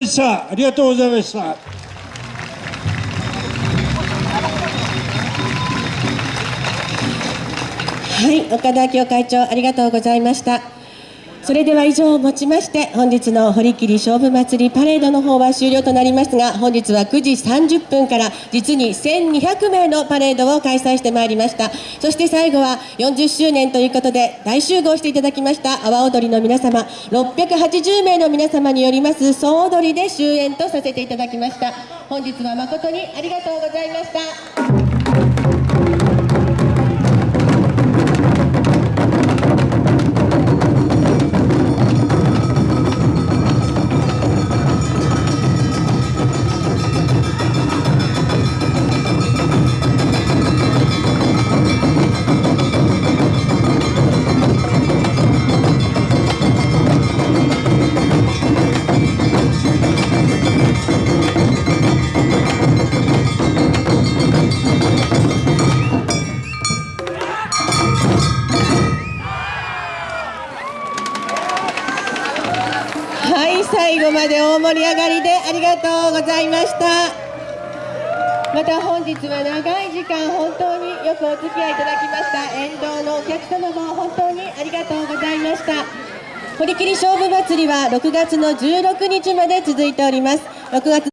でしたありがとうございましたはい、岡田明夫会長ありがとうございました。それでは以上をもちまして本日の堀切勝負祭りパレードの方は終了となりますが本日は9時30分から実に1200名のパレードを開催してまいりました。そして最後は40周年ということで大集合していただきました阿波踊りの皆様680名の皆様によります総踊りで終演とさせていただきました。本日は誠にありがとうございました。最後まで大盛り上がりでありがとうございました。また本日は長い時間本当によくお付き合いいただきました。沿道のお客様も本当にありがとうございました。堀切勝負祭りは6月の16日まで続いております。6月